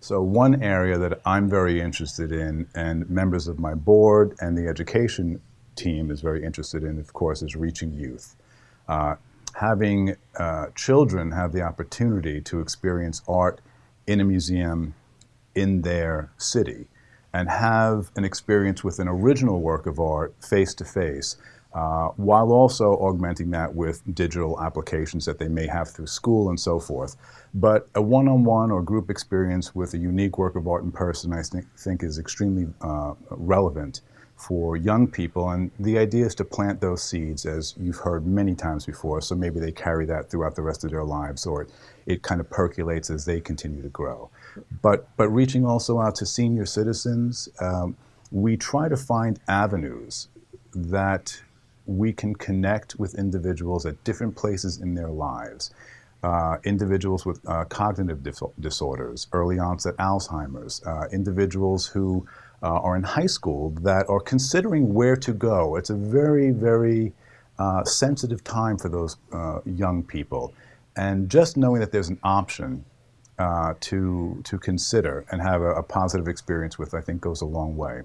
So one area that I'm very interested in and members of my board and the education team is very interested in, of course, is reaching youth. Uh, having uh, children have the opportunity to experience art in a museum in their city and have an experience with an original work of art face to face uh, while also augmenting that with digital applications that they may have through school and so forth. But a one-on-one -on -one or group experience with a unique work of art in person, I think, think is extremely uh, relevant for young people. And the idea is to plant those seeds, as you've heard many times before, so maybe they carry that throughout the rest of their lives, or it, it kind of percolates as they continue to grow. But, but reaching also out to senior citizens, um, we try to find avenues that we can connect with individuals at different places in their lives. Uh, individuals with uh, cognitive dis disorders, early onset Alzheimer's, uh, individuals who uh, are in high school that are considering where to go. It's a very, very uh, sensitive time for those uh, young people. And just knowing that there's an option to, to consider and have a, a positive experience with, I think goes a long way.